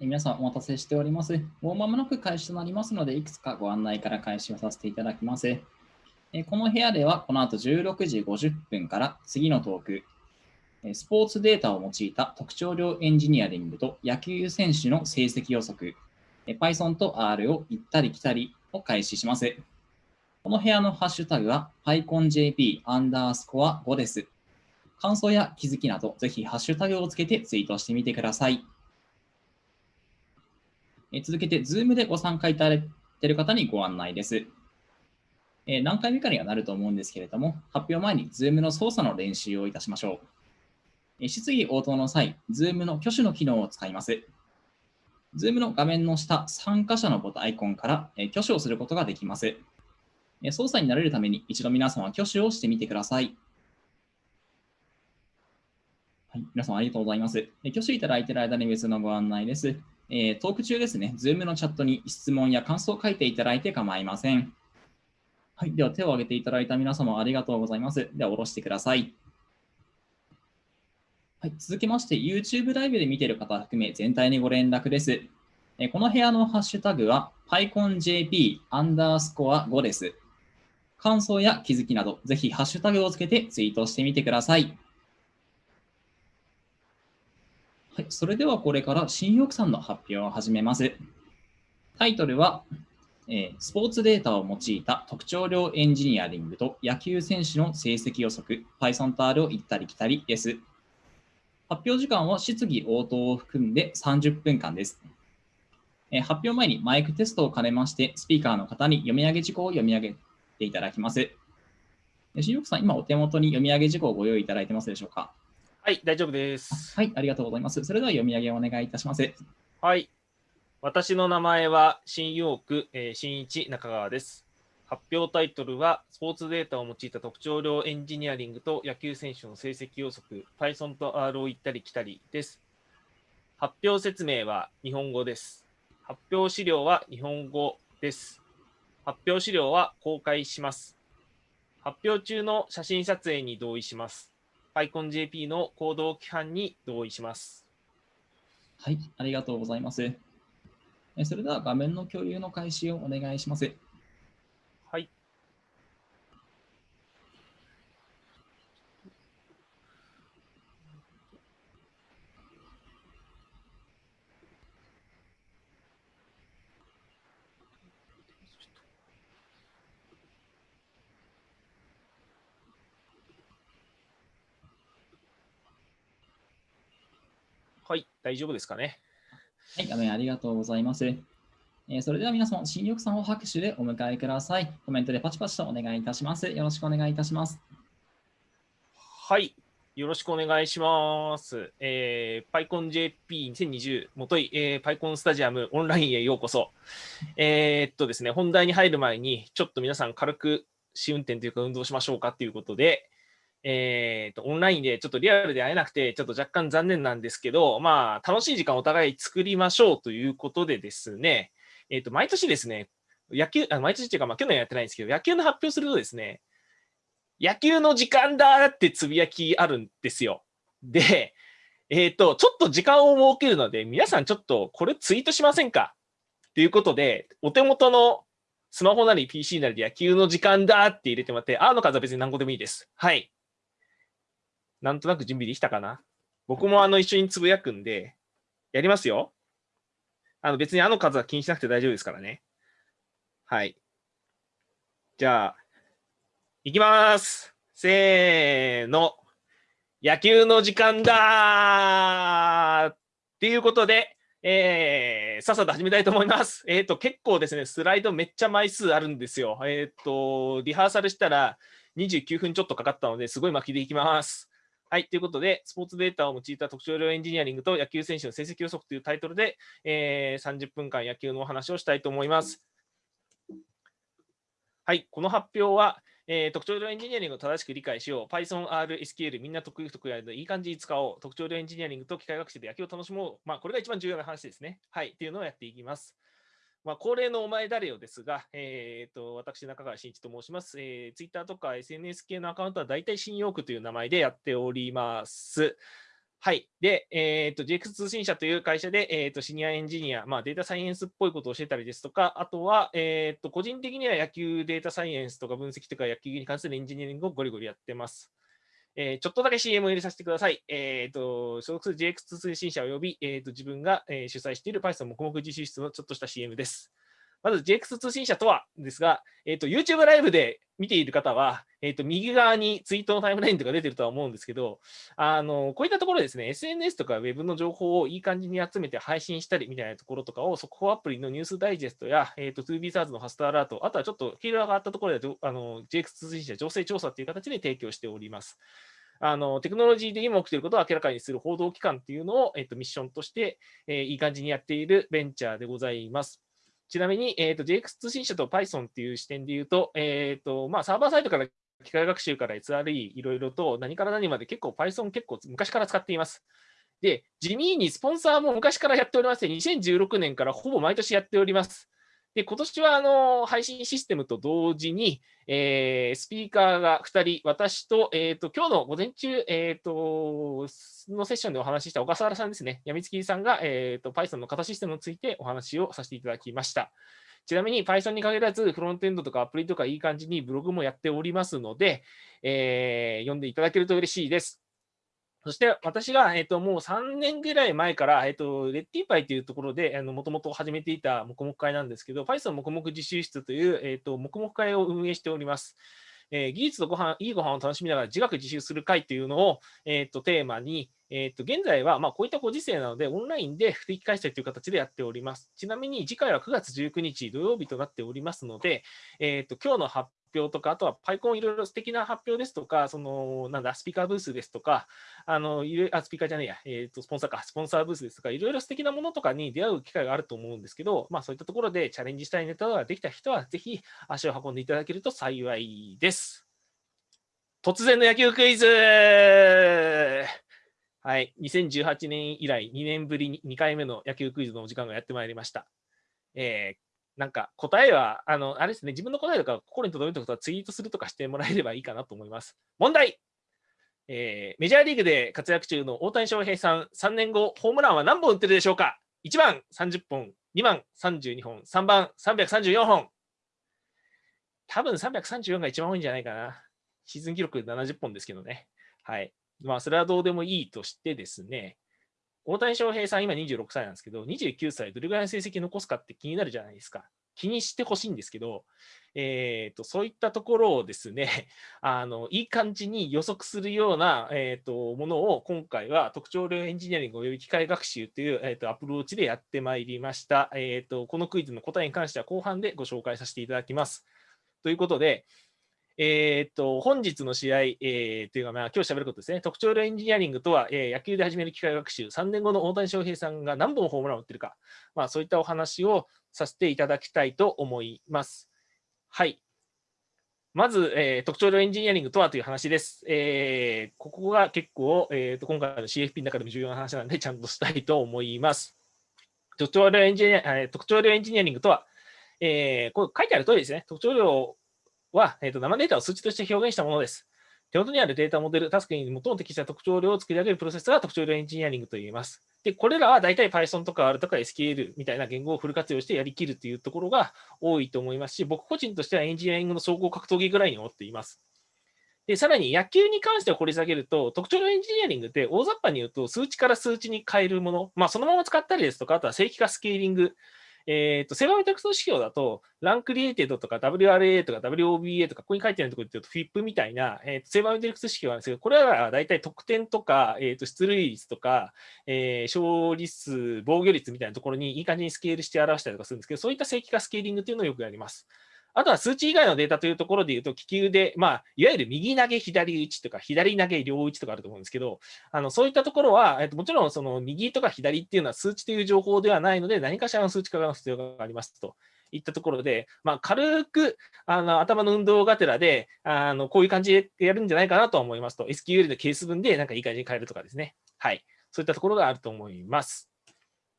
皆さんお待たせしております。もう間もなく開始となりますので、いくつかご案内から開始をさせていただきます。この部屋では、この後16時50分から次のトーク、スポーツデータを用いた特徴量エンジニアリングと野球選手の成績予測、Python と R を行ったり来たりを開始します。この部屋のハッシュタグは PyConJP アンダースコア5です。感想や気づきなど、ぜひハッシュタグをつけてツイートしてみてください。え続けて、Zoom でご参加いただいている方にご案内です。え何回目かにはなると思うんですけれども、発表前に Zoom の操作の練習をいたしましょう。え質疑応答の際、Zoom の挙手の機能を使います。Zoom の画面の下、参加者のボタンアイコンから挙手をすることができます。操作に慣れるために一度皆さんは挙手をしてみてください。はい、皆さんありがとうございます。挙手いただいている間に別のご案内です。えー、トーク中ですね、Zoom のチャットに質問や感想を書いていただいて構いません。はい、では手を挙げていただいた皆様ありがとうございます。では下ろしてください。はい、続きまして、YouTube ライブで見ている方含め全体にご連絡です。えこの部屋のハッシュタグは PyConJP アンダースコア5です。感想や気づきなど、ぜひハッシュタグをつけてツイートしてみてください。はい、それではこれから新翼さんの発表を始めます。タイトルは、えー、スポーツデータを用いた特徴量エンジニアリングと野球選手の成績予測、Python と R を行ったり来たりです。発表時間は質疑応答を含んで30分間です。えー、発表前にマイクテストを兼ねまして、スピーカーの方に読み上げ事項を読み上げていただきます。新翼さん、今お手元に読み上げ事項をご用意いただいてますでしょうか？はい、大丈夫です。はい、ありがとうございます。それでは読み上げをお願いいたします。はい。私の名前は新ヨーク、えー、新一中川です。発表タイトルは、スポーツデータを用いた特徴量エンジニアリングと野球選手の成績予測、Python と R を行ったり来たりです。発表説明は日本語です。発表資料は日本語です。発表資料は公開します。発表中の写真撮影に同意します。アイコン JP の行動規範に同意します。はい、ありがとうございます。それでは画面の共有の開始をお願いします。はい、大丈夫ですかね？はい、画面ありがとうございます。えー、それでは皆様、新緑さんを拍手でお迎えください。コメントでパチパチとお願いいたします。よろしくお願いいたします。はい、よろしくお願いします。えー、PyConJP2020 もとい、えー、PyCon スタジアムオンラインへようこそ。えー、っとですね、本題に入る前に、ちょっと皆さん軽く試運転というか運動しましょうかということで、えーと、オンラインでちょっとリアルで会えなくて、ちょっと若干残念なんですけど、まあ、楽しい時間をお互い作りましょうということでですね、えーと、毎年ですね、野球、あ毎年っていうか、まあ、去年やってないんですけど、野球の発表するとですね、野球の時間だってつぶやきあるんですよ。で、えっ、ー、と、ちょっと時間を設けるので、皆さんちょっとこれツイートしませんか？ということで、お手元のスマホなり PC なりで野球の時間だって入れてもらって、あの数は別に何個でもいいです。はい。なんとなく準備できたかな？僕もあの一緒につぶやくんで、やりますよ。あの別にあの数は気にしなくて大丈夫ですからね。はい。じゃあ、いきます。せーの。野球の時間だっていうことで、えー、さっさと始めたいと思います。えっ、ー、と、結構ですね、スライドめっちゃ枚数あるんですよ。えっ、ー、と、リハーサルしたら29分ちょっとかかったので、すごい巻きでいきます。はい。ということで、スポーツデータを用いた特徴量エンジニアリングと野球選手の成績予測というタイトルで、えー、30分間野球のお話をしたいと思います。はい。この発表は、えー、特徴量エンジニアリングを正しく理解しよう。Python、R、SQL、みんな得意不得意でいい感じに使おう。特徴量エンジニアリングと機械学習で野球を楽しもう。まあ、これが一番重要な話ですね。はい。っていうのをやっていきます。まあ、恒例のお前誰よですが、えーと、私、中川慎一と申します、えー。Twitter とか SNS 系のアカウントは大体新ヨークという名前でやっております。はい。で、えっ、ー、と、GX 通信社という会社で、えっ、ー、と、シニアエンジニア、まあ、データサイエンスっぽいことをしてたりですとか、あとは、えっ、ー、と、個人的には野球データサイエンスとか分析とか野球に関するエンジニアリングをゴリゴリやってます。えー、ちょっとだけ CM を入れさせてください。えっ、と、所属する GX 通信社及び、えっ、と、自分が、え主催している Python 黙々自習室のちょっとした CM です。まず JX 通信社とはですが、えーと、YouTube ライブで見ている方は、えーと、右側にツイートのタイムラインとか出てるとは思うんですけど、あのこういったところですね、SNS とか Web の情報をいい感じに集めて配信したりみたいなところとかを、速報アプリのニュースダイジェストや、えーと、2B サーズのファストアラート、あとはちょっとフィールドがあったところであの JX 通信社情勢調査という形で提供しております。あのテクノロジーで今起きていることを明らかにする報道機関っていうのを、えー、とミッションとして、えー、いい感じにやっているベンチャーでございます。ちなみに、えーと、JX 通信社と Python っていう視点で言うと、えーとまあ、サーバーサイトから機械学習から SRE いろいろと何から何まで結構 Python 結構昔から使っています。で、地味にスポンサーも昔からやっておりまして、2016年からほぼ毎年やっております。で、今年はあの配信システムと同時に、えー、スピーカーが2人、私と、えっ、ー、と、今日の午前中、えっ、ー、と、のセッションでお話しした小笠原さんですね、やみつきさんが、えっ、と、Python の型システムについてお話をさせていただきました。ちなみに Python に限らず、フロントエンドとかアプリとかいい感じにブログもやっておりますので、え読んでいただけると嬉しいです。そして私が、えっと、もう3年ぐらい前から、えっと、レッティーパイというところで、もともと始めていた黙々会なんですけど、Python 黙々自習室という、えっと、黙々会を運営しております。えー、技術とご飯、いいご飯を楽しみながら自学自習する会というのを、えっと、テーマに、えっと、現在は、まあ、こういったご時世なので、オンラインで不定期開催という形でやっております。ちなみに、次回は9月19日土曜日となっておりますので、えっと、今日の発表とか、あとはパイコンいろいろ素敵な発表ですとか、その、なんだ、スピーカーブースですとか、あの、あ、スピーカーじゃねえや、えっ、ー、と、スポンサーか、スポンサーブースですとか、いろいろ素敵なものとかに出会う機会があると思うんですけど、まあそういったところでチャレンジしたいネタができた人は、ぜひ足を運んでいただけると幸いです。突然の野球クイズはい、2018年以来2年ぶりに2回目の野球クイズのお時間がやってまいりました。えー、なんか答えは、あの、あれですね、自分の答えとか心に留めたことはツイートするとかしてもらえればいいかなと思います。問題えー、メジャーリーグで活躍中の大谷翔平さん、3年後、ホームランは何本打ってるでしょうか ?1 番30本、2番32本、3番334本。多分334が一番多いんじゃないかな。シーズン記録70本ですけどね。はい。まあ、それはどうでもいいとしてですね、大谷翔平さん、今26歳なんですけど、29歳、どれぐらいの成績残すかって気になるじゃないですか。気にしてほしいんですけど、えーと、そういったところをですね あの、いい感じに予測するような、えーと、ものを今回は特徴量エンジニアリングおよび機械学習という、えーと、アプローチでやってまいりました、えーと。このクイズの答えに関しては後半でご紹介させていただきます。ということで、えー、っと、本日の試合、えー、というか、まあ、今日喋ることですね。特徴量エンジニアリングとは、えー、野球で始める機械学習、3年後の大谷翔平さんが何本ホームランを打ってるか、まあ、そういったお話をさせていただきたいと思います。はい。まず、えー、特徴量エンジニアリングとはという話です。えー、ここが結構、えーと、今回の CFP の中でも重要な話なので、ちゃんとしたいと思います。特徴量エンジニア特徴量エンジニアリングとは、えー、これ書いてある通りですね。特徴量は、えーと、生データを数値として表現したものです。手元にあるデータモデル、タスクに最も適した特徴量を作り上げるプロセスが特徴量エンジニアリングと言います。で、これらは大体 Python とか R とか SQL みたいな言語をフル活用してやりきるというところが多いと思いますし、僕個人としてはエンジニアリングの総合格闘技ぐらいに思っています。で、さらに野球に関しては掘り下げると、特徴量エンジニアリングって大雑把に言うと数値から数値に変えるもの、まあそのまま使ったりですとか、あとは正規化スケーリング、えっ、ー、と、セイバーメトリクス指標だと、 run created とか WRA とか WOBA とか、ここに書いてあるところで言うと、FIP みたいな、えー、とセイバーメトリクス指標なんですけど、これは大体得点とか、えー、と出塁率とか、えー、勝利数、防御率みたいなところにいい感じにスケールして表したりとかするんですけど、そういった正規化スケーリングっていうのをよくやります。あとは数値以外のデータというところで言うと、利き腕で、まあ、いわゆる右投げ、左打ちとか、左投げ、両打ちとかあると思うんですけど、あのそういったところは、えっと、もちろんその右とか左っていうのは数値という情報ではないので、何かしらの数値化が必要がありますと。いったところで、まあ、軽くあの頭の運動がてらであの、こういう感じでやるんじゃないかなと思いますと、SQL のケース分でなんかいい感じに変えるとかですね。はい。そういったところがあると思います。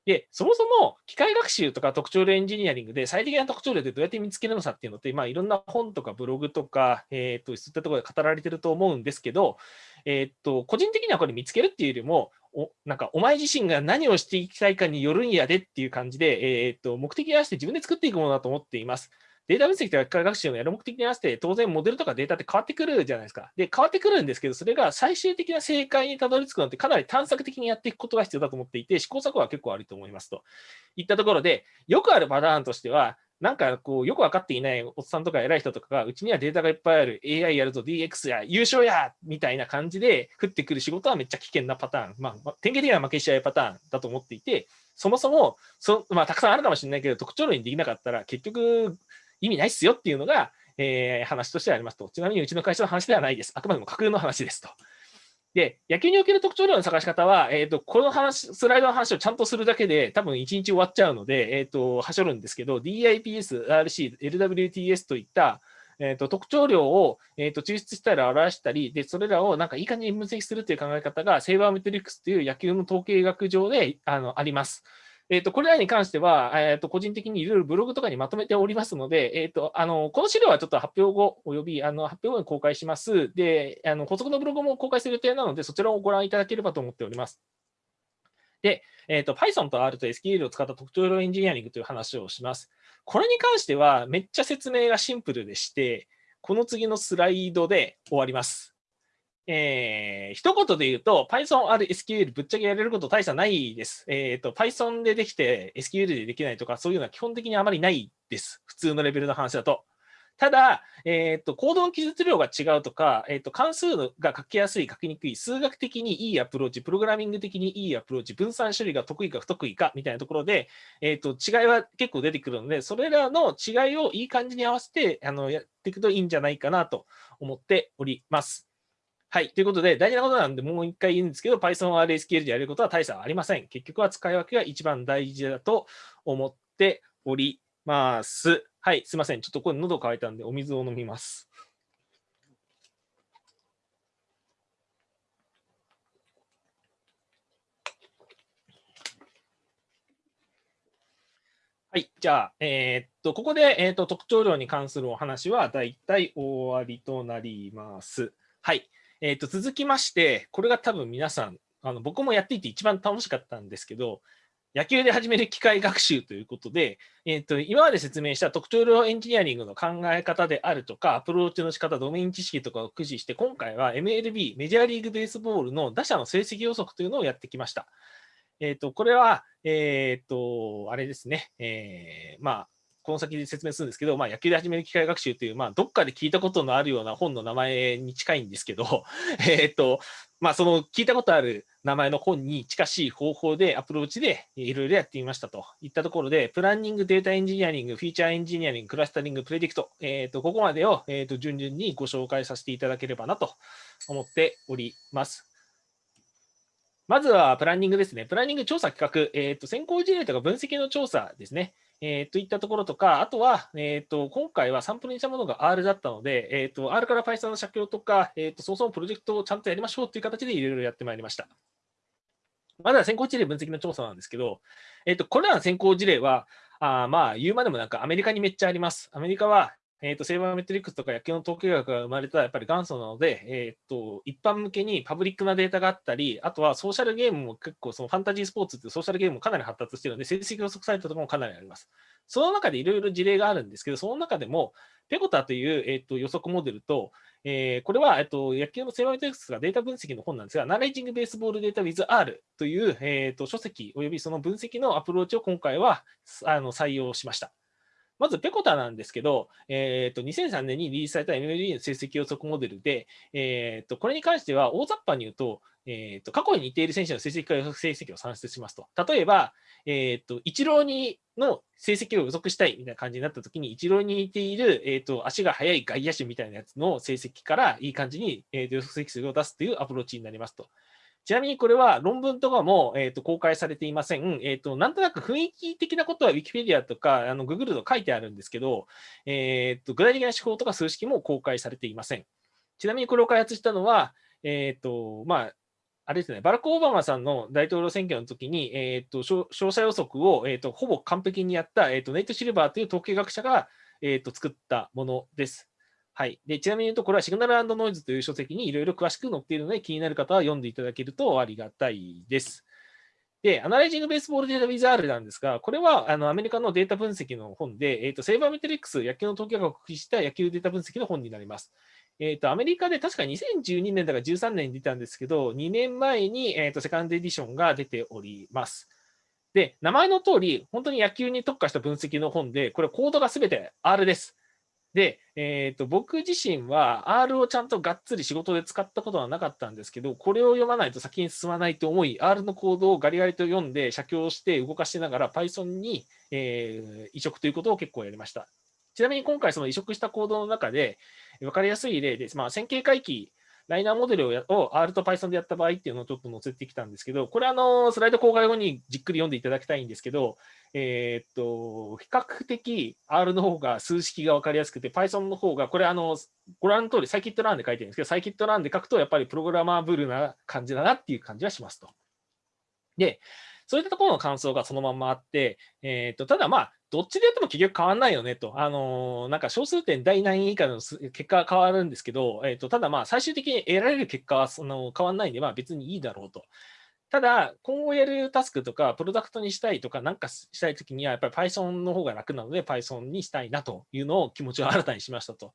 で、そもそも機械学習とか特徴量エンジニアリングで最適な特徴量ってどうやって見つけるのさっていうのって、まあ、いろんな本とかブログとか、えー、とそういったところで語られてると思うんですけど、えー、と個人的にはこれ見つけるっていうよりも、おなんかお前自身が何をしていきたいかによるんやでっていう感じで、えー、っと目的に合わせて自分で作っていくものだと思っています。データ分析とか機械学習のやる目的に合わせて、当然モデルとかデータって変わってくるじゃないですか。で、変わってくるんですけど、それが最終的な正解にたどり着くのってかなり探索的にやっていくことが必要だと思っていて、試行錯誤は結構あると思いますと。いったところで、よくあるパターンとしては、なんかこう、よく分かっていないおっさんとか偉い人とかが、うちにはデータがいっぱいある、AI やるぞ、DX や、優勝やみたいな感じで降ってくる仕事はめっちゃ危険なパターン、まあ、典型的な負け試合パターンだと思っていて、そもそもそ、まあ、たくさんあるかもしれないけど、特徴論にできなかったら、結局、意味ないっすよっていうのが、えー、話としてありますと。ちなみにうちの会社の話ではないです。あくまでも架空の話ですと。で、野球における特徴量の探し方は、えっ、ー、と、この話、スライドの話をちゃんとするだけで、多分1日終わっちゃうので、えっ、ー、と、はしょるんですけど、DIPS、RC、LWTS といった、えーと、特徴量を、えーと、抽出したり表したり、で、それらをなんかいい感じに分析するという考え方が、セイバーメトリックスという野球の統計学上であのあります。えっ、ー、と、これらに関しては、えっ、と、個人的にいろいろブログとかにまとめておりますので、えっ、と、あの、この資料はちょっと発表後、および、あの、発表後に公開します。で、あの、補足のブログも公開する予定なので、そちらをご覧いただければと思っております。で、えっ、と、Python と R と SQL を使った特徴量エンジニアリングという話をします。これに関しては、めっちゃ説明がシンプルでして、この次のスライドで終わります。えー、一言で言うと、Python ある SQL ぶっちゃけやれること大差ないです。えっ、ー、と、Python でできて SQL でできないとか、そういうのは基本的にあまりないです。普通のレベルの話だと。ただ、えっ、ー、と、コードの記述量が違うとか、えっ、と、関数が書きやすい、書きにくい、数学的にいいアプローチ、プログラミング的にいいアプローチ、分散処理が得意か不得意かみたいなところで、えっ、と、違いは結構出てくるので、それらの違いをいい感じに合わせて、あの、やっていくといいんじゃないかなと思っております。はい。ということで、大事なことなんで、もう一回言うんですけど、Python RSQL でやることは大差ありません。結局は使い分けが一番大事だと思っております。はい。すいません。ちょっとこれ喉乾いたんで、お水を飲みます。はい。じゃあ、えー、っと、ここで、えー、っと特徴量に関するお話は、だいたい終わりとなります。はい。えー、と続きまして、これが多分皆さん、あの僕もやっていて一番楽しかったんですけど、野球で始める機械学習ということで、えーと、今まで説明した特徴量エンジニアリングの考え方であるとか、アプローチの仕方、ドメイン知識とかを駆使して、今回は MLB、メジャーリーグベースボールの打者の成績予測というのをやってきました。えーと、これは、えっ、ー、と、あれですね、えー、まあ、この先で説明するんですけど、まあ、野球で始める機械学習という、まあ、どっかで聞いたことのあるような本の名前に近いんですけど、えっと、まあ、その聞いたことある名前の本に近しい方法でアプローチでいろいろやってみましたといったところで、プランニング、 data engineering、feature engineering、クラスタリング、 predict、えっと、ここまでを、えっと、順々にご紹介させていただければなと思っております。まずはプランニングですね。プランニング調査企画、えっと、先行事例とか分析の調査ですね。えー、といったところとか、あとは、えーと、今回はサンプルにしたものが R だったので、えーと、R から Python の写経とか、えーと、そもそもプロジェクトをちゃんとやりましょうという形でいろいろやってまいりました。まだ先行事例分析の調査なんですけど、えー、とこれらの先行事例は、あまあ言うまでもなんかアメリカにめっちゃあります。アメリカはえーと、セーバーメトリックスとか野球の統計学が生まれたやっぱり元祖なので、えーと、一般向けにパブリックなデータがあったり、あとはソーシャルゲームも結構そのファンタジースポーツってソーシャルゲームもかなり発達しているので、成績予測サイトとかもかなりあります。その中でいろいろ事例があるんですけど、その中でも、ペコタという、えーと、予測モデルと、えー、これは、えー、と野球のセーバーメトリックスがデータ分析の本なんですが、ナレッジングベースボールデータ with R という、えー、と書籍およびその分析のアプローチを今回はあの採用しました。まず、ペコタなんですけど、えーと、2003年にリリースされた MLB の成績予測モデルで、えーと、これに関しては大雑把に言うと、えーと、過去に似ている選手の成績から予測成績を算出しますと。例えば、えー、とイチローにの成績を予測したいみたいな感じになったときに、イチローに似ている、えー、と足が速い外野手みたいなやつの成績からいい感じに、えー、予測成績を出すというアプローチになりますと。ちなみにこれは論文とかも、えー、と公開されていません。えーと。なんとなく雰囲気的なことは Wikipedia とかあの Google と書いてあるんですけど、えー、と具体的な手法とか数式も公開されていません。ちなみにこれを開発したのは、えーとまあ、あれですね、バラク・オバマさんの大統領選挙の時に、えーと、詳細予測を、えーと、ほぼ完璧にやった、えーと、ネイト・シルバーという統計学者が、えー、と作ったものです。はい。で、ちなみに言うと、これはシグナルノイズという書籍にいろいろ詳しく載っているので、気になる方は読んでいただけるとありがたいです。で、アナライジングベースボールデータウィザールなんですが、これはあのアメリカのデータ分析の本で、えーと、セーバーメトリックス、野球の統計学を駆使した野球データ分析の本になります。えーと、アメリカで確か2012年だから13年に出たんですけど、2年前に、えーとセカンドエディションが出ております。で、名前の通り、本当に野球に特化した分析の本で、これコードがすべて R です。で、えーと、僕自身は R をちゃんとがっつり仕事で使ったことはなかったんですけど、これを読まないと先に進まないと思い、R のコードをガリガリと読んで、写経して動かしながら Python に、えー、移植ということを結構やりました。ちなみに今回その移植したコードの中で分かりやすい例で、まあ、線形回帰ライナーモデルをやを R と Python でやった場合っていうのをちょっと載せてきたんですけど、これあの、スライド公開後にじっくり読んでいただきたいんですけど、えー、っと、比較的 R の方が数式が分かりやすくて、Python の方が、これあの、ご覧の通り、サイキットランで書いてるんですけど、サイキットランで書くと、やっぱりプログラマーブルな感じだなっていう感じはしますと。で、そういったところの感想がそのままあって、えー、とただまあ、どっちでやっても結局変わらないよねと。あのー、なんか小数点第何位以下の結果は変わるんですけど、えー、とただまあ、最終的に得られる結果はその変わらないんで、まあ別にいいだろうと。ただ、今後やるタスクとか、プロダクトにしたいとか、なんかしたいときには、やっぱり Python の方が楽なので、Python にしたいなというのを気持ちを新たにしましたと。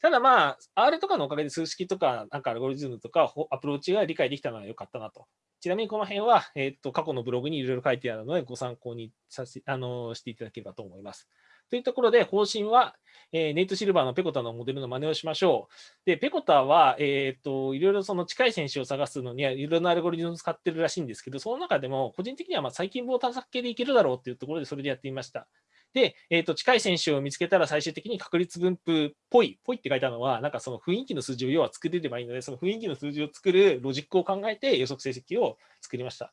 ただまあ、R とかのおかげで数式とか、なんかアルゴリズムとか、アプローチが理解できたのは良かったなと。ちなみにこの辺は、えー、っと過去のブログにいろいろ書いてあるので、ご参考にさせあのしていただければと思います。というところで、方針は、えー、ネイト・シルバーのペコタのモデルの真似をしましょう。で、ペコタは、えー、っといろいろその近い選手を探すのには、いろんなアルゴリズムを使ってるらしいんですけど、その中でも、個人的にはまあ最近棒探索系でいけるだろうっていうところで、それでやってみました。で、えーと、近い選手を見つけたら最終的に確率分布っぽい、ぽいって書いたのは、なんかその雰囲気の数字を要は作れればいいので、その雰囲気の数字を作るロジックを考えて予測成績を作りました。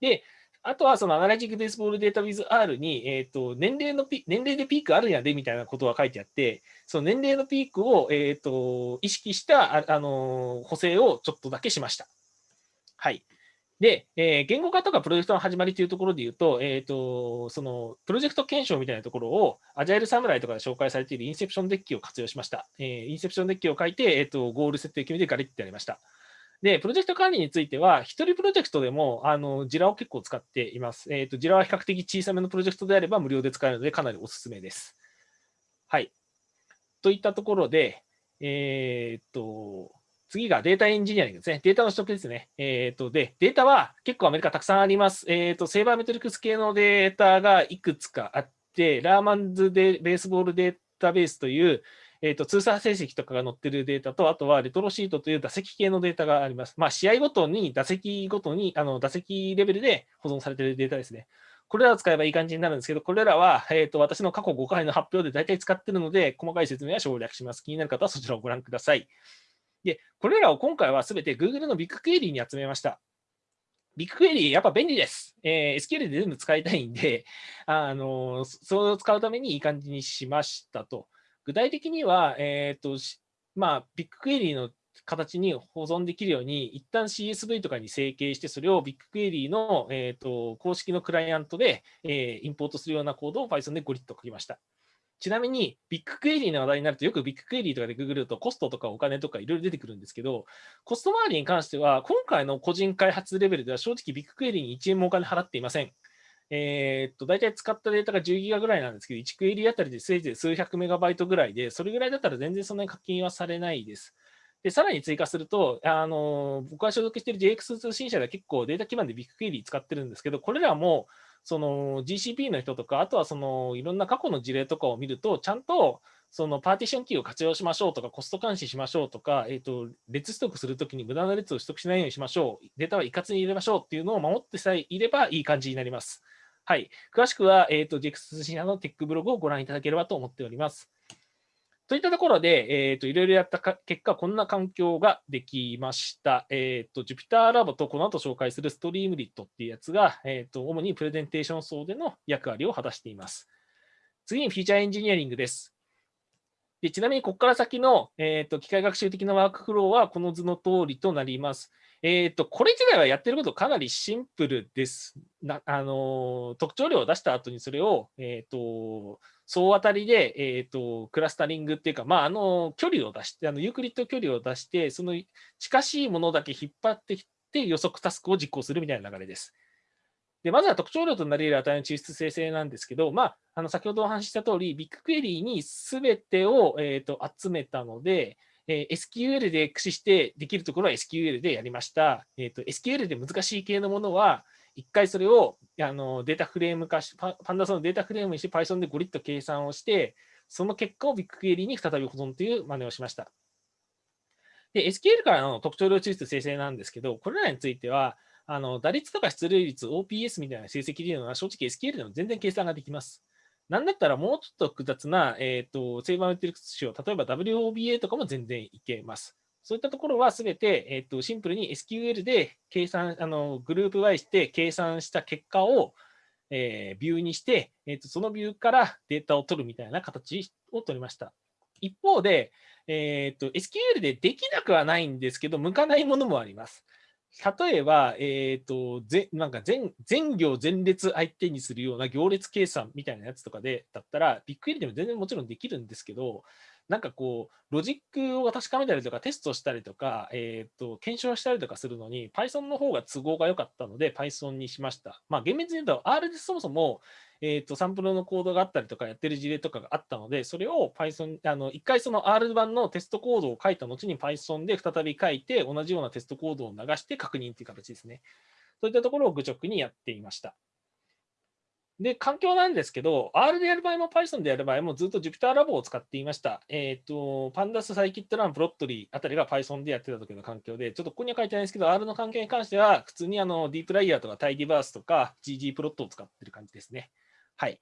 で、あとはそのアナラジックベースボールデータ with R に、えーと、年齢のピ年齢でピークあるんやでみたいなことが書いてあって、その年齢のピークを、えーと、意識したあ、あの補正をちょっとだけしました。はい。で、えー、言語化とかプロジェクトの始まりというところで言うと、えっ、ー、と、そのプロジェクト検証みたいなところを、アジャイルサムライとかで紹介されているインセプションデッキを活用しました。えー、インセプションデッキを書いて、えっ、と、ゴール設定決めてガリッてやりました。で、プロジェクト管理については、一人プロジェクトでも、あの、ジラを結構使っています。えっ、と、ジラは比較的小さめのプロジェクトであれば無料で使えるので、かなりおすすめです。はい。といったところで、えっと、次がデータエンジニアリングですね。データの取得ですね。えっ、ー、と、で、データは結構アメリカたくさんあります。えっ、ー、と、セーバーメトリックス系のデータがいくつかあって、ラーマンズでベースボールデータベースという、えっ、ー、と、通算成績とかが載ってるデータと、あとはレトロシートという打席系のデータがあります。まあ、試合ごとに、打席ごとに、あの、打席レベルで保存されているデータですね。これらを使えばいい感じになるんですけど、これらは、えーと、私の過去5回の発表で大体使ってるので、細かい説明は省略します。気になる方はそちらをご覧ください。で、これらを今回はすべて Google のビッグクエリーに集めました。ビッグクエリー、やっぱ便利です。えー、SQL で全部使いたいんで、あのそれを使うためにいい感じにしましたと。具体的には、えっ、ー、と、まあ、 BigQuery の形に保存できるように、一旦 CSV とかに整形して、それを BigQuery の、えーと、公式のクライアントで、えー、インポートするようなコードを Python でゴリッと書きました。ちなみに、 BigQuery の話題になると、よく BigQuery とかでググると、コストとかお金とかいろいろ出てくるんですけど、コスト周りに関しては、今回の個人開発レベルでは、正直 BigQuery に1円もお金払っていません。えー、っと、大体使ったデータが10ギガぐらいなんですけど、1クエリーあたりでせいぜい数百メガバイトぐらいで、それぐらいだったら全然そんなに課金はされないです。で、さらに追加すると、あの僕が所属している JX 通信社では結構データ基盤でビッグクエリー使ってるんですけど、これらも、その GCP の人とか、あとはそのいろんな過去の事例とかを見ると、ちゃんとそのパーティションキーを活用しましょうとか、コスト監視しましょうとか、えーと、列取得するときに無駄な列を取得しないようにしましょう、データは一括に入れましょうっていうのを守ってさえいればいい感じになります。はい、詳しくは、えーと、JX 通信社のテックブログをご覧いただければと思っております。といったところで、えーと、いろいろやった結果、こんな環境ができました。え、ー、と、Jupyter Lab とこの後紹介する Streamlit っていうやつが、えっ、ー、と、主にプレゼンテーション層での役割を果たしています。次にフィーチャーエンジニアリングです。でちなみに、ここから先の、えーと、機械学習的なワークフローはこの図の通りとなります。えーと、これ自体はやってることかなりシンプルです。なあの特徴量を出した後にそれを、えーと総当たりで、えーと、クラスタリングっていうか、まあ、あの距離を出して、あのユークリッド距離を出して、その近しいものだけ引っ張ってきて予測タスクを実行するみたいな流れです。でまずは特徴量となり得る値の抽出生成なんですけど、まあ、あの先ほどお話しした通り、ビッグクエリーにすべてを、えーと、集めたので、えー、SQL で駆使してできるところは SQL でやりました。えーと、SQL で難しい系のものは、一回それをあのデータフレーム化し、パンダスのデータフレームにして Python でゴリッと計算をして、その結果をビッグクエリーに再び保存という真似をしました。で、SQL からの特徴量抽出生成なんですけど、これらについては、あの打率とか出塁率、OPS みたいな成績でいうのは、正直 SQL でも全然計算ができます。なんだったらもうちょっと複雑な、えーと、セーバーメトリックス仕様、例えば WOBA とかも全然いけます。そういったところはすべて、えーと、シンプルに SQL で計算、あのグループ Y して計算した結果を、えー、ビューにして、えーと、そのビューからデータを取るみたいな形を取りました。一方で、えーと、SQL でできなくはないんですけど、向かないものもあります。例えば、えーと、ぜなんか全全行前列相手にするような行列計算みたいなやつとかでだったら、ビッグエリでも全然もちろんできるんですけど、なんかこう、ロジックを確かめたりとか、テストしたりとか、えーと、検証したりとかするのに、Python の方が都合が良かったので、Python にしました。まあ、厳密に言うと、R でそもそも、えーと、サンプルのコードがあったりとか、やってる事例とかがあったので、それを Python、あの一回その R 版のテストコードを書いた後に Python で再び書いて、同じようなテストコードを流して確認という形ですね。そういったところを愚直にやっていました。で、環境なんですけど、R でやる場合も Python でやる場合もずっと Jupyter Lab を使っていました。えっ、ー、と、Pandas、Scikit-learn、プロットリーあたりが Python でやってた時の環境で、ちょっとここには書いてないですけど、R の環境に関しては、普通にあの Deep Layer とか Tidyverse とか ggplot を使ってる感じですね。はい。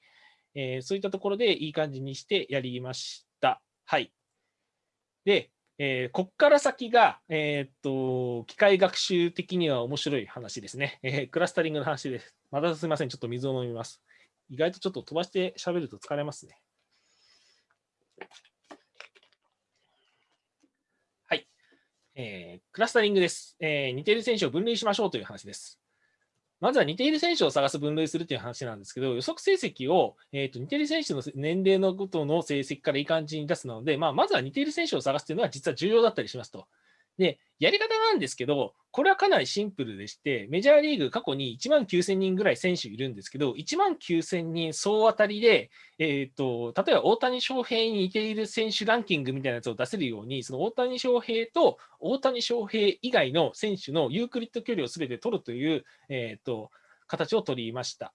えー、そういったところでいい感じにしてやりました。はい。で、えー、こっから先が、えー、っと、機械学習的には面白い話ですね。えー、クラスタリングの話です。またすみません。ちょっと水を飲みます。意外とちょっと飛ばして喋ると疲れますね。はい。えー、クラスタリングです、えー。似ている選手を分類しましょうという話です。まずは似ている選手を探す分類するという話なんですけど、予測成績を、えーと、似ている選手の年齢のことの成績からいい感じに出すので、まあ、まずは似ている選手を探すというのは実は重要だったりしますと。で、やり方なんですけど、これはかなりシンプルでして、メジャーリーグ過去に1万9000人ぐらい選手いるんですけど、1万9000人総当たりで、えーと、例えば大谷翔平に似ている選手ランキングみたいなやつを出せるように、その大谷翔平と大谷翔平以外の選手のユークリッド距離をすべて取るという、えーと、形を取りました。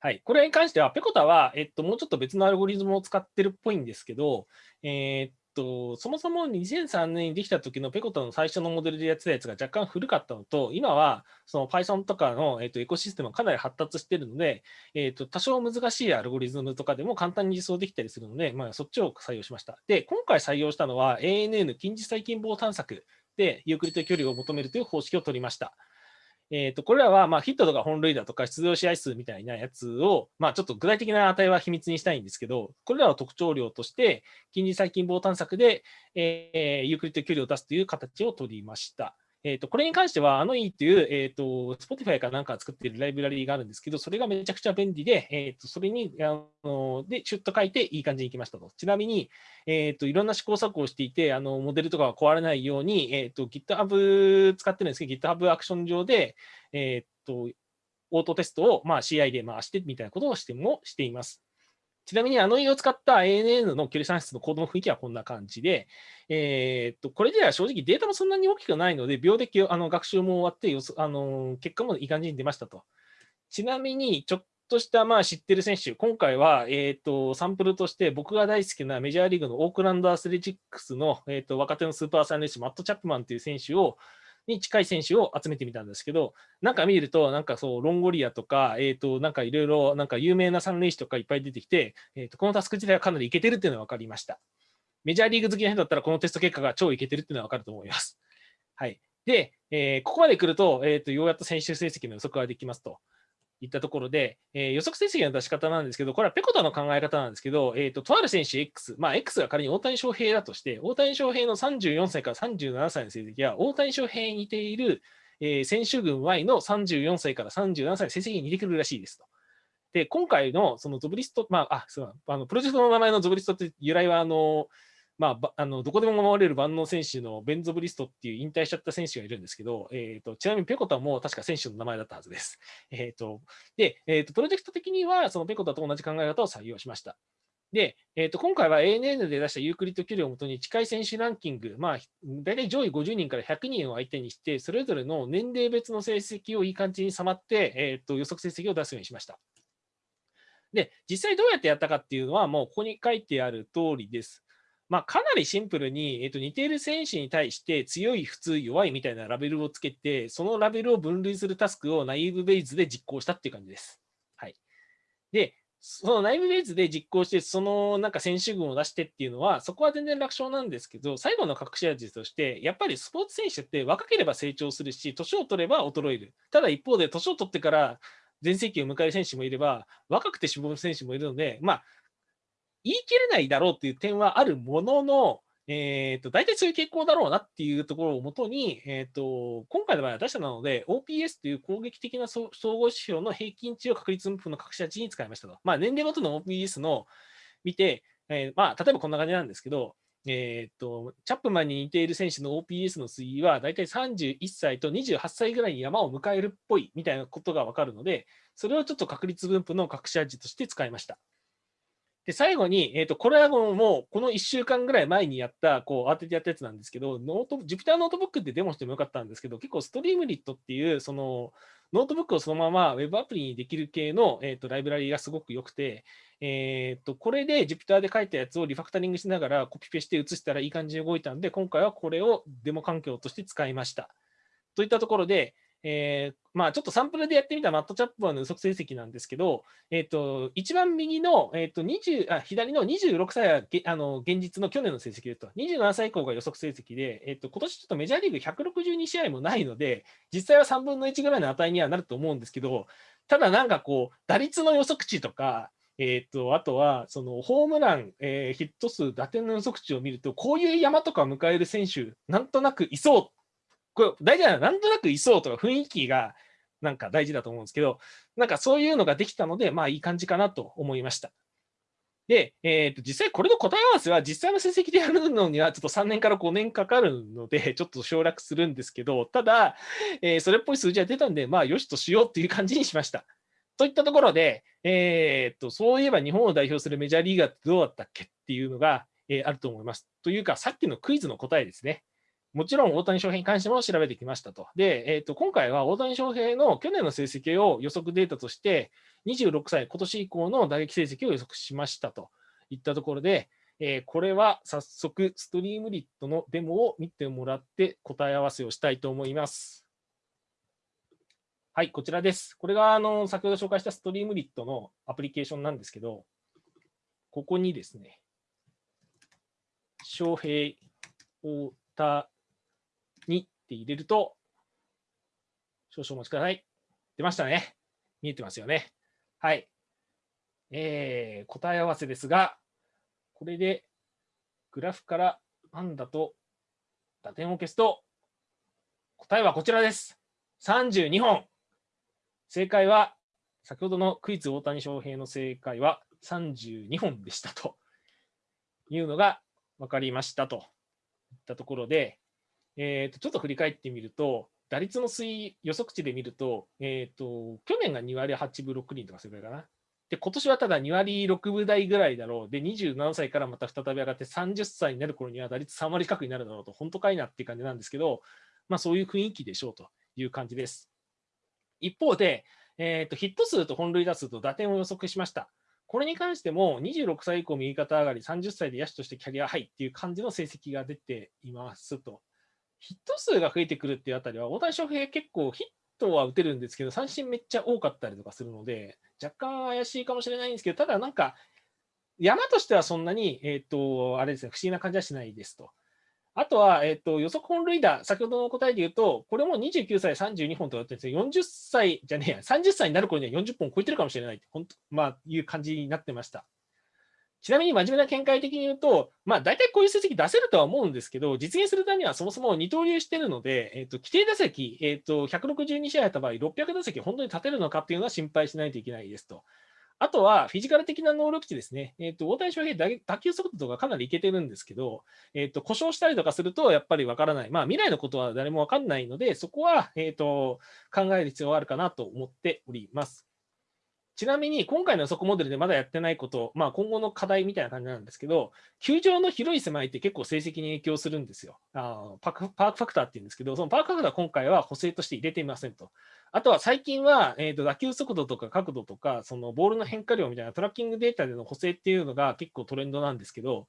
はい、これに関しては、ペコタは、えっと、もうちょっと別のアルゴリズムを使ってるっぽいんですけど、えー、と、そもそも2003年にできた時のペコタの最初のモデルでやってたやつが若干古かったのと、今はその Python とかの、えー、とエコシステムがかなり発達しているので、えー、と多少難しいアルゴリズムとかでも簡単に実装できたりするので、まあ、そっちを採用しました。で、今回採用したのは ANN 近似最近傍探索でユークリッド距離を求めるという方式を取りました。えー、とこれらはまあヒットとか本塁打とか出場試合数みたいなやつを、まあ、ちょっと具体的な値は秘密にしたいんですけど、これらを特徴量として、近似細菌棒探索で、えー、ユークリッド距離を出すという形を取りました。えーと、これに関しては、 Annoy という、えーと、Spotify かなんか作っているライブラリーがあるんですけど、それがめちゃくちゃ便利で、えーと、それにあのでシュッと書いていい感じにいきましたと。ちなみに、えー、といろんな試行錯誤をしていて、あのモデルとかが壊れないように、えー、と GitHub 使ってるんですけど、GitHub アクション上で、えー、とオートテストを、まあ、CI で回してみたいなことをしてもしています。ちなみにあの絵を使った ANN の距離算出のコードの雰囲気はこんな感じで、えー、っとこれでは正直データもそんなに大きくないので、秒であの学習も終わってあの、結果もいい感じに出ましたと。ちなみに、ちょっとしたまあ知ってる選手、今回は、えー、とサンプルとして僕が大好きなメジャーリーグのオークランドアスレチックスの、えー、と若手のスーパーサイネッシュ、マット・チャップマンという選手を、に近い選手を集めてみたんですけど、なんか見ると、なんかそう、ロンゴリアとか、えっ、ー、と、なんかいろいろ、なんか有名な三塁手とかいっぱい出てきて、えっ、ー、と、このタスク自体はかなりいけてるっていうのが分かりました。メジャーリーグ好きな人だったら、このテスト結果が超いけてるっていうのは分かると思います。はい。で、えー、ここまで来ると、えっ、と、ようやっと選手成績の予測ができますと。いったところで、えー、予測成績の出し方なんですけど、これはペコタの考え方なんですけど、えーと、とある選手 X、まあ、X が仮に大谷翔平だとして、大谷翔平の34歳から37歳の成績は、大谷翔平に似ている、えー、選手群 Y の34歳から37歳の成績に似てくるらしいですと。で、今回のそのゾブリスト、まあ、あ、そうあのプロジェクトの名前のゾブリストって由来は、あの、まあ、あのどこでも守れる万能選手のベンゾブリストっていう引退しちゃった選手がいるんですけど、えーと、ちなみにペコタも確か選手の名前だったはずです。えーと、で、えーと、プロジェクト的にはそのペコタと同じ考え方を採用しました。で、えー、と今回は ANN で出したユークリッド距離をもとに近い選手ランキング、まあ、大体上位50人から100人を相手にして、それぞれの年齢別の成績をいい感じに収まって、えー、と予測成績を出すようにしました。で、実際どうやってやったかっていうのは、もうここに書いてある通りです。まあ、かなりシンプルに、えー、と似ている選手に対して強い、普通、弱いみたいなラベルをつけて、そのラベルを分類するタスクをナイーブベイズで実行したっていう感じです。はい、で、そのナイーブベイズで実行して、そのなんか選手群を出してっていうのは、そこは全然楽勝なんですけど、最後の隠し味として、やっぱりスポーツ選手って若ければ成長するし、年を取れば衰える。ただ一方で、年を取ってから全盛期を迎える選手もいれば、若くて死亡る選手もいるので、まあ、言い切れないだろうっていう点はあるものの、えーと、大体そういう傾向だろうなっていうところをもとに、えーと、今回の場合は出したなので、OPS という攻撃的な総合指標の平均値を確率分布の隠し味に使いましたと。まあ、年齢ごとの OPS の見て、えー、まあ、例えばこんな感じなんですけど、えーと、チャップマンに似ている選手の OPS の推移は、大体31歳と28歳ぐらいに山を迎えるっぽいみたいなことが分かるので、それをちょっと確率分布の隠し味として使いました。で、最後に、えっ、と、これはもう、この1週間ぐらい前にやった、こう、当ててやったやつなんですけど、ノート、 Jupyter Notebook ってデモしてもよかったんですけど、結構 Streamlit っていう、その、ノートブックをそのまま Web アプリにできる系の、えーと、ライブラリがすごく良くて、えーと、これで Jupyter で書いたやつをリファクタリングしながらコピペして移したらいい感じに動いたんで、今回はこれをデモ環境として使いました。といったところで、えー、まあ、ちょっとサンプルでやってみたマットチャップはの予測成績なんですけど、えっ、ー、と、一番右の、えっ、ー、と、20あ、左の26歳はあの現実の去年の成績でと、27歳以降が予測成績で、えっ、と、今年ちょっとメジャーリーグ162試合もないので、実際は3分の1ぐらいの値にはなると思うんですけど、ただなんかこう、打率の予測値とか、えっ、と、あとは、そのホームラン、えヒット数、打点の予測値を見ると、こういう山とか迎える選手、なんとなくいそうこれ大事なのはなんとなくいそうとか雰囲気がなんか大事だと思うんですけど、なんかそういうのができたので、まあいい感じかなと思いました。で、えー、と実際これの答え合わせは実際の成績でやるのにはちょっと3年から5年かかるので、ちょっと省略するんですけど、ただ、えー、それっぽい数字が出たんで、まあよしとしようっていう感じにしました。といったところで、えー、とそういえば日本を代表するメジャーリーガーってどうだったっけっていうのが、えー、あると思います。というか、さっきのクイズの答えですね。もちろん大谷翔平に関しても調べてきましたと。で、えー、と今回は大谷翔平の去年の成績を予測データとして、26歳、今年以降の打撃成績を予測しましたといったところで、えー、これは早速、ストリームリットのデモを見てもらって答え合わせをしたいと思います。はい、こちらです。これがあの先ほど紹介したストリームリットのアプリケーションなんですけど、ここにですね、翔平、大田、2って入れると、少々お待ちください。出ましたね。見えてますよね。はい。えー、答え合わせですが、これでグラフからパンダと打点を消すと、答えはこちらです。32本。正解は、先ほどのクイズ大谷翔平の正解は32本でしたというのが分かりましたといったところで、えー、とちょっと振り返ってみると、打率の推移予測値で見ると、えーと、去年が2割8分6厘とかそれぐらいかな。で、今年はただ2割6分台ぐらいだろう。で、27歳からまた再び上がって30歳になる頃には打率3割近くになるだろうと、本当かいなっていう感じなんですけど、まあそういう雰囲気でしょうという感じです。一方で、えーと、ヒット数と本塁打数と打点を予測しました。これに関しても26歳以降右肩上がり、30歳で野手としてキャリアハイっていう感じの成績が出ていますと。ヒット数が増えてくるっていうあたりは、大谷翔平結構ヒットは打てるんですけど、三振めっちゃ多かったりとかするので、若干怪しいかもしれないんですけど、ただなんか、山としてはそんなに、えっ、と、あれですね、不思議な感じはしないですと。あとは、えっ、と、予測本塁打、先ほどの答えで言うと、これも29歳32本となってるんですよ。40歳じゃねえや、30歳になる頃には40本超えてるかもしれないって、本当、まあ、いう感じになってました。ちなみに真面目な見解的に言うと、まあ、大体こういう成績出せるとは思うんですけど、実現するためにはそもそも二刀流してるので、えーと、規定打席、えーと、162試合やった場合、600打席本当に立てるのかっていうのは心配しないといけないですと。あとは、フィジカル的な能力値ですね。えっ、ー、と、大谷翔平、打球速度とかかなりいけてるんですけど、えっ、ー、と、故障したりとかすると、やっぱりわからない。まあ、未来のことは誰もわかんないので、そこは、えっ、ー、と、考える必要があるかなと思っております。ちなみに今回の予測モデルでまだやってないこと、まあ、今後の課題みたいな感じなんですけど、球場の広い狭いって結構成績に影響するんですよ。あパークパークファクターっていうんですけど、そのパークファクター今回は補正として入れていませんと。あとは最近は、えーと、打球速度とか角度とか、そのボールの変化量みたいなトラッキングデータでの補正っていうのが結構トレンドなんですけど、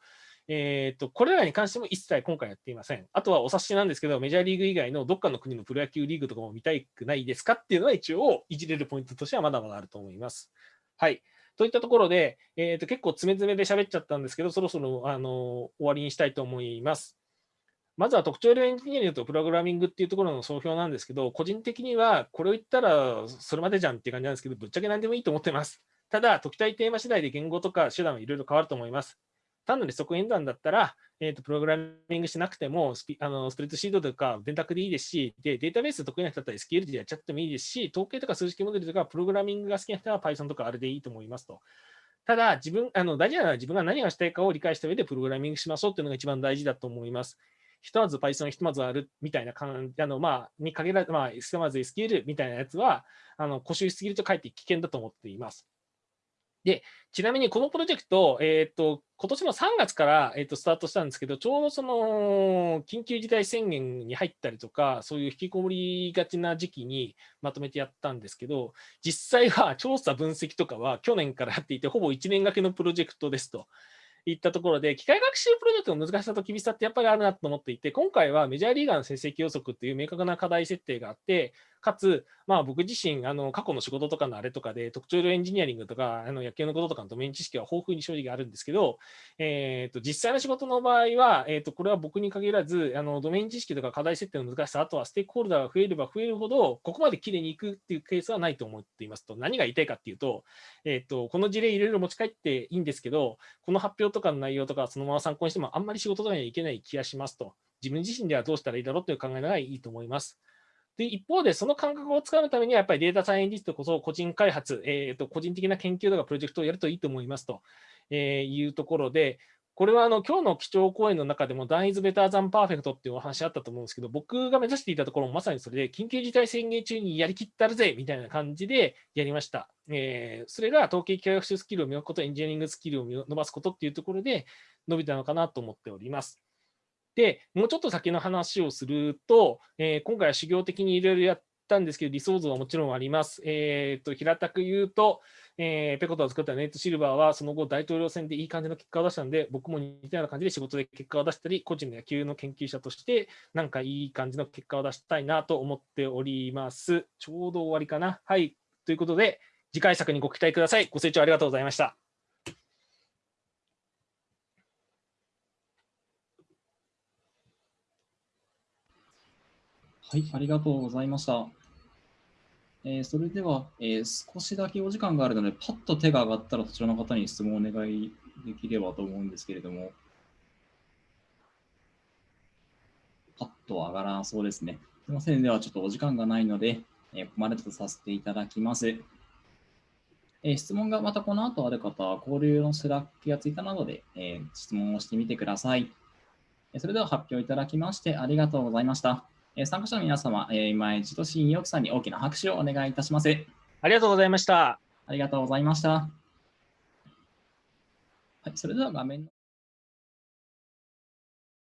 えーと、これらに関しても一切今回やっていません。あとはお察しなんですけど、メジャーリーグ以外のどっかの国のプロ野球リーグとかも見たくないですかっていうのは一応いじれるポイントとしてはまだまだあると思います。はい。といったところで、えーと、結構詰め詰めで喋っちゃったんですけど、そろそろあの終わりにしたいと思います。まずは特徴量エンジニアリングとプログラミングっていうところの総評なんですけど、個人的にはこれを言ったらそれまでじゃんっていう感じなんですけど、ぶっちゃけ何でもいいと思ってます。ただ、解きたいテーマ次第で言語とか手段はいろいろ変わると思います。単なる即演算だったら、えーと、プログラミングしなくてもスピあのスプレッドシートとか電卓でいいですしで、データベース得意な人だったら SQL でやっちゃってもいいですし、統計とか数式モデルとかプログラミングが好きな人は Python とかあれでいいと思いますと。ただ、自分あの大事なのは自分が何がしたいかを理解した上でプログラミングしましょうというのが一番大事だと思います。ひとまず Python、ひとまずあるみたいな感じ、あのまあ、に限らず、まあ、ひとまず SQL みたいなやつは、あの固執しすぎるとかえって危険だと思っています。で、ちなみにこのプロジェクト、えっ、ー、と、今年の3月から、えーと、スタートしたんですけど、ちょうどその緊急事態宣言に入ったりとか、そういう引きこもりがちな時期にまとめてやったんですけど、実際は調査分析とかは去年からやっていて、ほぼ1年がけのプロジェクトですと。いったところで、機械学習プロジェクトの難しさと厳しさってやっぱりあるなと思っていて、今回はメジャーリーガーの成績予測っていう明確な課題設定があって、かつ、まあ、僕自身、あの過去の仕事とかのあれとかで、特徴量エンジニアリングとか、あの野球のこととかのドメイン知識は豊富に正直あるんですけど、えーと、実際の仕事の場合は、えーと、これは僕に限らずあの、ドメイン知識とか課題設定の難しさ、あとはステークホルダーが増えれば増えるほど、ここまできれいにいくっていうケースはないと思っていますと、何が言いたいかっていうと、えーと、この事例いろいろ持ち帰っていいんですけど、この発表とかの内容とか、そのまま参考にしても、あんまり仕事とかにはいけない気がしますと。自分自身ではどうしたらいいだろうという考えがいいと思います。で、一方で、その感覚をつかむためには、やっぱりデータサイエンティストこそ個人開発、えーと、個人的な研究とかプロジェクトをやるといいと思いますと、えいうところで、これはあの今日の基調講演の中でも、Done is better than perfect っていうお話あったと思うんですけど、僕が目指していたところもまさにそれで、緊急事態宣言中にやりきったるぜみたいな感じでやりました。えー、それが統計機械学習スキルを磨くこと、エンジニアリングスキルを伸ばすことっていうところで伸びたのかなと思っております。で、もうちょっと先の話をすると、えー、今回は修行的にいろいろやったんですけど、理想像はもちろんあります。えー、と平たく言うと、えー、ペコタを作ったネイト・シルバーはその後大統領選でいい感じの結果を出したんで、僕も似たような感じで仕事で結果を出したり、個人の野球の研究者としてなんかいい感じの結果を出したいなと思っております。ちょうど終わりかな。はい。ということで、次回作にご期待ください。ご清聴ありがとうございました。はい、ありがとうございました。えー、それでは、えー、少しだけお時間があるので、パッと手が上がったらそちらの方に質問をお願いできればと思うんですけれども、パッと上がらそうですね。すみません。では、ちょっとお時間がないので、えー、ここまでとさせていただきます。え、質問がまたこの後ある方は、交流の Slack やツイッターなどで、え、質問をしてみてください。それでは発表いただきましてありがとうございました。え参加者の皆様、え今一度新意さんに大きな拍手をお願いいたします。ありがとうございました。ありがとうございました。はい、それでは画面